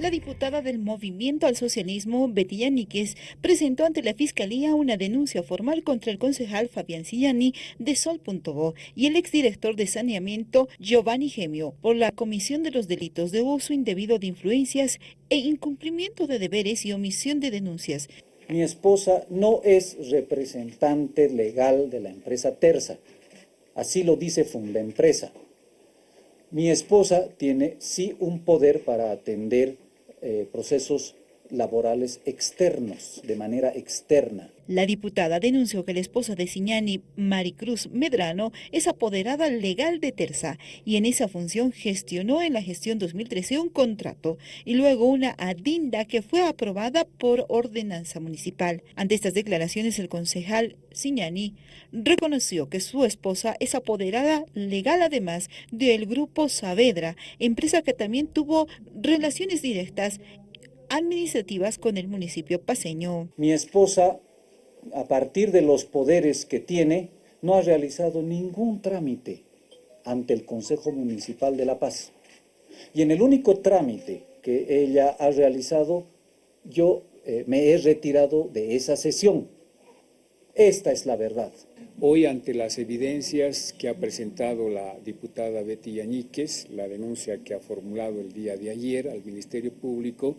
La diputada del Movimiento al Socialismo, Betty Yaníquez, presentó ante la Fiscalía una denuncia formal contra el concejal Fabián Sillani de Sol.bo y el exdirector de Saneamiento, Giovanni Gemio, por la comisión de los delitos de uso indebido de influencias e incumplimiento de deberes y omisión de denuncias. Mi esposa no es representante legal de la empresa Terza, así lo dice Funda Empresa. Mi esposa tiene sí un poder para atender eh, procesos laborales externos, de manera externa. La diputada denunció que la esposa de Siñani, Maricruz Medrano, es apoderada legal de Terza y en esa función gestionó en la gestión 2013 un contrato y luego una adinda que fue aprobada por ordenanza municipal. Ante estas declaraciones, el concejal Siñani reconoció que su esposa es apoderada legal además del grupo Saavedra, empresa que también tuvo relaciones directas administrativas con el municipio paseño. Mi esposa, a partir de los poderes que tiene, no ha realizado ningún trámite ante el Consejo Municipal de La Paz. Y en el único trámite que ella ha realizado, yo eh, me he retirado de esa sesión. Esta es la verdad. Hoy, ante las evidencias que ha presentado la diputada Betty Yañíquez, la denuncia que ha formulado el día de ayer al Ministerio Público,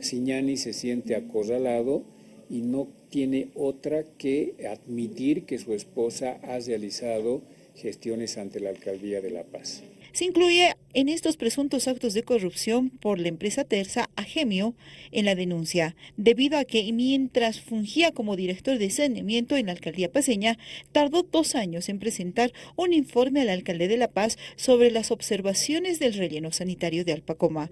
Siñani se siente acorralado y no tiene otra que admitir que su esposa ha realizado gestiones ante la Alcaldía de La Paz. Se incluye en estos presuntos actos de corrupción por la empresa Terza a Gemio en la denuncia, debido a que mientras fungía como director de saneamiento en la alcaldía paseña, tardó dos años en presentar un informe al alcalde de La Paz sobre las observaciones del relleno sanitario de Alpacoma.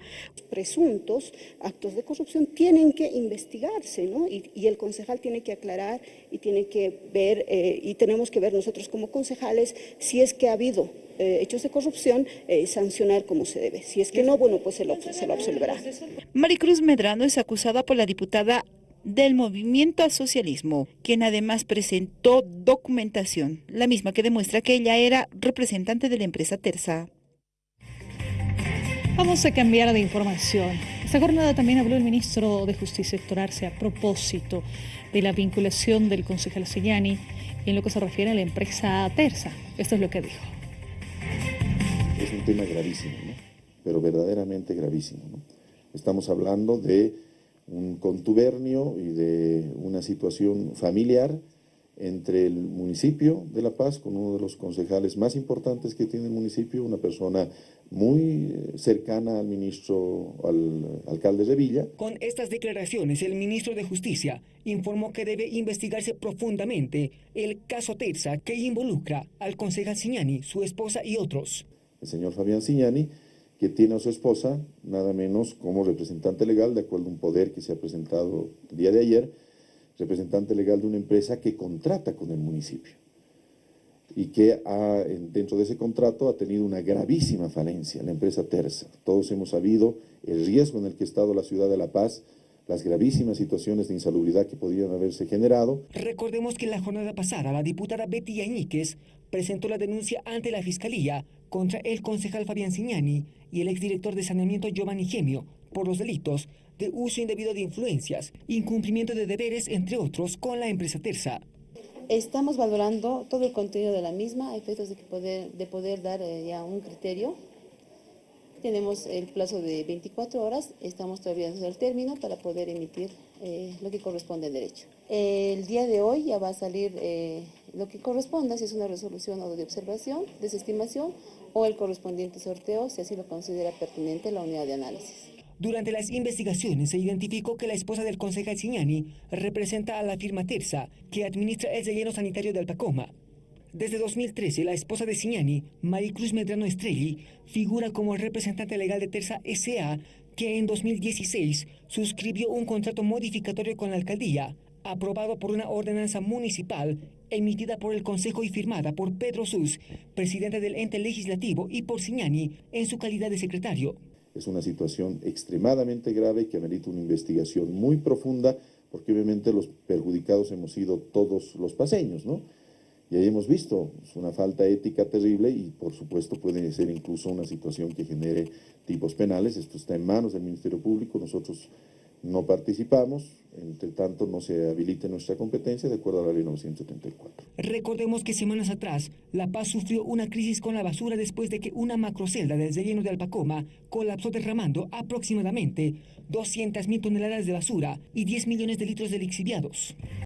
Presuntos actos de corrupción tienen que investigarse, ¿no? Y, el concejal tiene que aclarar y tiene que ver, eh, y tenemos que ver nosotros como concejales si es que ha habido eh, hechos de corrupción, eh, sancionar como se debe. Si es que no, bueno, pues se lo, se lo absolverá. Maricruz Medrano es acusada por la diputada del Movimiento al Socialismo, quien además presentó documentación, la misma que demuestra que ella era representante de la empresa Terza. Vamos a cambiar de información. Esta jornada también habló el ministro de Justicia Héctor Arce a propósito de la vinculación del concejal Señani en lo que se refiere a la empresa Terza. Esto es lo que dijo tema gravísimo, pero verdaderamente gravísimo. Estamos hablando de un contubernio y de una situación familiar entre el municipio de La Paz, con uno de los concejales más importantes que tiene el municipio, una persona muy eh, cercana al ministro, al alcalde de Villa. Con estas declaraciones, el ministro de Justicia informó que debe investigarse profundamente el caso Terza que involucra al concejal Signani, su esposa y otros el señor Fabián Signani, que tiene a su esposa, nada menos como representante legal, de acuerdo a un poder que se ha presentado el día de ayer, representante legal de una empresa que contrata con el municipio y que dentro de ese contrato ha tenido una gravísima falencia, la empresa Terza. Todos hemos sabido el riesgo en el que ha estado la ciudad de La Paz, las gravísimas situaciones de insalubridad que podían haberse generado. Recordemos que en la jornada pasada la diputada Betty Yañíquez presentó la denuncia ante la Fiscalía contra el concejal Fabián Signani y el exdirector de saneamiento Giovanni Gemio por los delitos de uso indebido de influencias, incumplimiento de deberes, entre otros, con la empresa Terza. Estamos valorando todo el contenido de la misma a efectos de, poder, de poder dar eh, ya un criterio tenemos el plazo de 24 horas, estamos todavía en el término para poder emitir eh, lo que corresponde al derecho. el día de hoy ya va a salir eh, lo que corresponda, si es una resolución o de observación, desestimación o el correspondiente sorteo, si así lo considera pertinente la unidad de análisis. Durante las investigaciones se identificó que la esposa del concejal Signani representa a la firma Terza, que administra el relleno sanitario de Alpacoma. Desde 2013, la esposa de Signani, Maricruz Medrano Estrelli, figura como representante legal de Terza S.A., que en 2016 suscribió un contrato modificatorio con la alcaldía, aprobado por una ordenanza municipal emitida por el Consejo y firmada por Pedro Sus, presidente del ente legislativo, y por Signani en su calidad de secretario. Es una situación extremadamente grave que amerita una investigación muy profunda, porque obviamente los perjudicados hemos sido todos los paseños, ¿no? Y ahí hemos visto, es una falta ética terrible y por supuesto puede ser incluso una situación que genere tipos penales. Esto está en manos del Ministerio Público, nosotros no participamos, entre tanto no se habilite nuestra competencia de acuerdo a la ley 974. Recordemos que semanas atrás, La Paz sufrió una crisis con la basura después de que una macrocelda del relleno de Alpacoma colapsó derramando aproximadamente 200.000 toneladas de basura y 10 millones de litros de lixiviados.